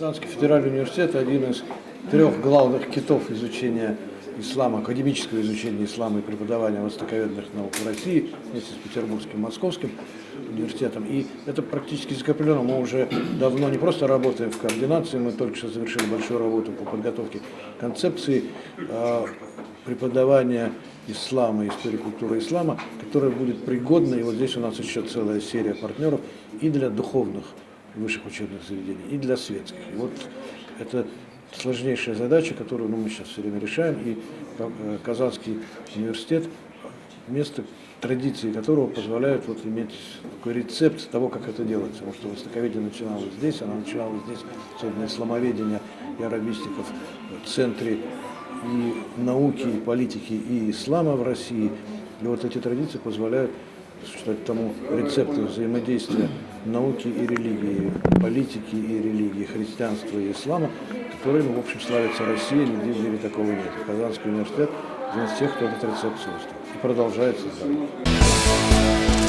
Казанский федеральный университет – один из трех главных китов изучения ислама, академического изучения ислама и преподавания востоковедных наук в России вместе с Петербургским, Московским университетом. И это практически закреплено. Мы уже давно не просто работаем в координации, мы только что завершили большую работу по подготовке концепции э, преподавания ислама, истории культуры ислама, которая будет пригодна, и вот здесь у нас еще целая серия партнеров, и для духовных высших учебных заведений, и для светских. И вот это сложнейшая задача, которую ну, мы сейчас все время решаем, и э, Казанский университет, место традиции которого позволяют вот иметь такой рецепт того, как это делается. Потому что востоковедение начиналось здесь, оно начиналось здесь, особенно исламоведение и арабистиков в центре и науки, и политики, и ислама в России. И вот эти традиции позволяют считать тому рецепты взаимодействия науки и религии, политики и религии, христианства и ислама, которыми, в общем, славится Россия, нигде в мире такого нет. Казанский университет один из тех, кто этот рецепт создал. И продолжается. Да.